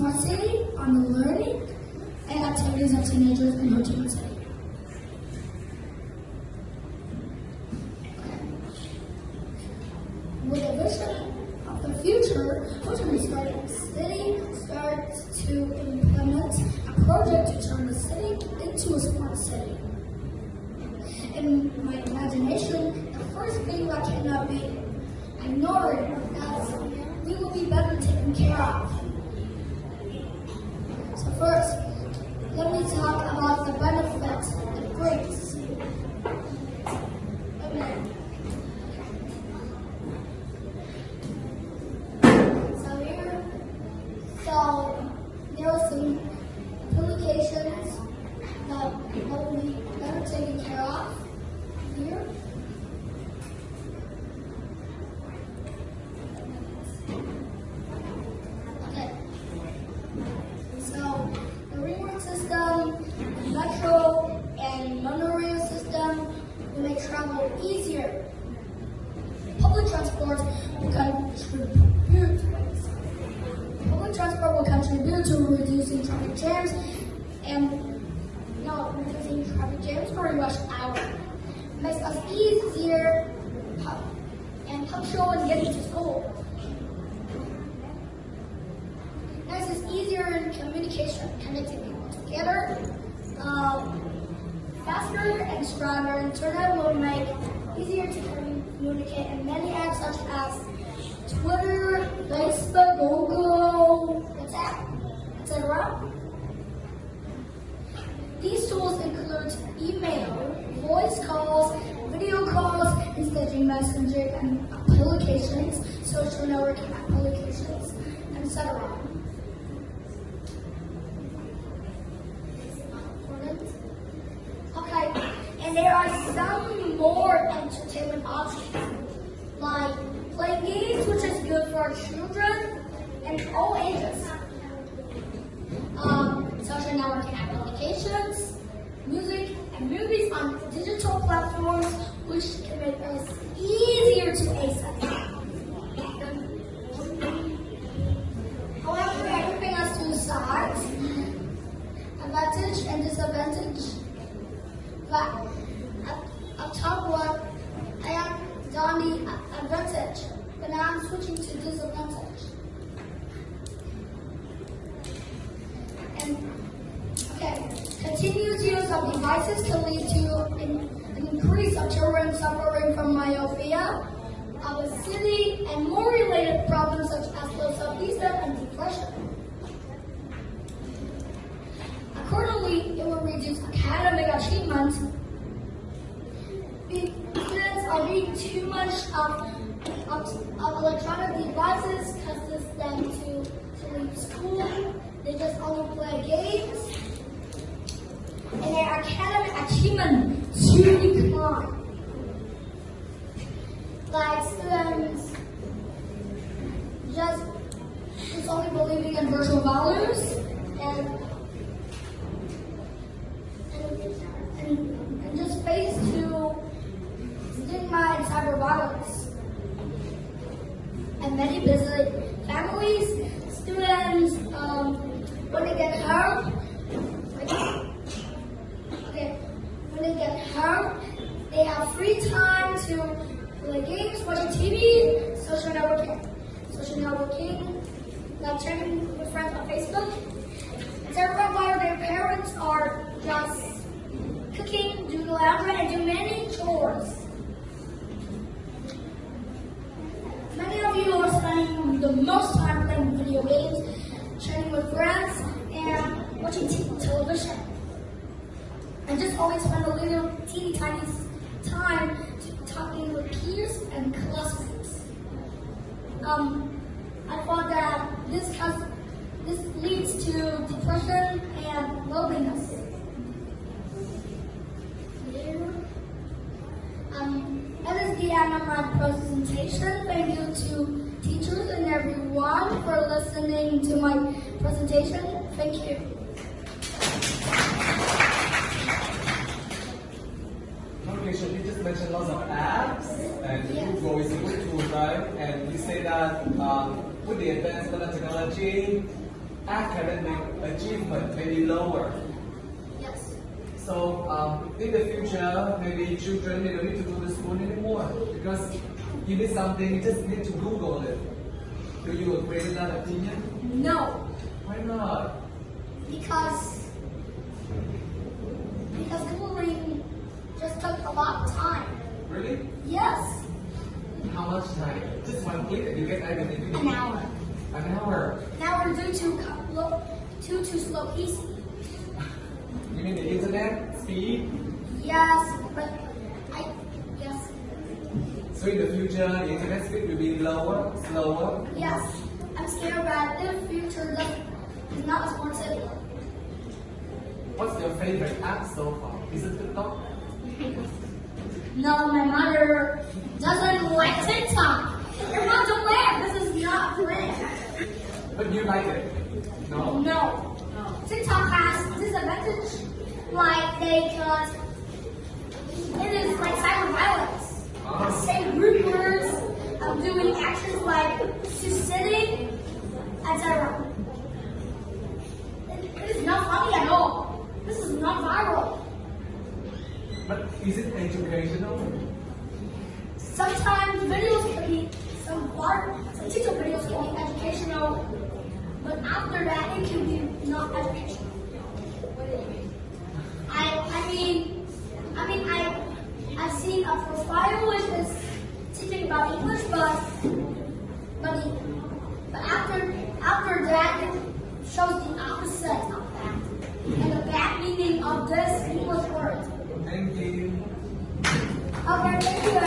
City on the learning and activities of teenagers in Ho Chi Minh City. With a vision of the future, Ho Chi Minh City starts to implement a project to turn the city into a smart city. In my imagination, the first thing that cannot be ignored is that we will be better taken care of. First, let me talk about the benefits it brings. Contribute to reducing traffic jams and no reducing traffic jams during rush hour. Makes us easier and punctual in getting to school. Next is easier in communication, connecting people together. Um, faster and stronger internet will make easier to communicate in many apps such as and applications, social networking applications, etc. Okay, and there are some more entertainment options, like playing games, which is good for children and all ages. Um, social networking applications, music, and movies on digital platforms, which can make us easier to access. However, everything has two sides, advantage and disadvantage. But up, up top one, I the advantage, but now I'm switching to disadvantage. And okay, continuous use of devices can lead to an, an increase of children suffering from myopia, obesity, and more related problems such as low self-esteem and depression. Accordingly, it will reduce academic achievement. Too much of, of, of electronic devices causes them to, to leave school. They just only play games. And their academic achievement to decline. Like students just just only believing in virtual values and and, and, and just face to stigma and cyber violence. And many busy families, students, um, when they get hurt, okay, when they get hurt, they have free time to play games, watch TV, social networking, social networking, like chatting with friends on Facebook, etc. While their parents are just cooking, doing laundry, and do many chores. Many of you are spending the most time playing video games, chatting with friends, and watching television. And just always spend a little teeny tiny time to talking with peers and classmates. Um, I thought that this cause, this leads to depression and loneliness. Um, that is the end of my presentation. Thank you to teachers and everyone for listening to my presentation. Thank you. Okay, so you just mentioned lots of apps and. Google is a good tool, right? And you say that um, with the advancement of technology, academic achievement may be lower. Yes. So um, in the future, maybe children they don't need to go to school anymore because you need something, you just need to Google it. Do you agree with that opinion? No. Why not? Because Googling just took a lot of time. Really? Yes. How much time? Just one and you get everything. An hour. An hour. Now we're due to too too slow PC. You mean the internet speed? Yes, but I yes So in the future, the internet speed will be lower, slower. yes I'm scared that the future is not responsive. What's your favorite app so far? Is it TikTok? No, my mother doesn't like TikTok. Your mom's a plan. This is not a plan. But you like it? No? No. TikTok has disadvantage. Like they can it is like cyber violence. Ah. Say rude words, of doing actions like just sitting, etc. It, it is not funny at all. This is not viral. But is it educational? Sometimes videos can be some bar, some teacher videos can be educational, but after that it can be not educational. I I mean I mean I I've seen a profile which is teaching about English but but thank you.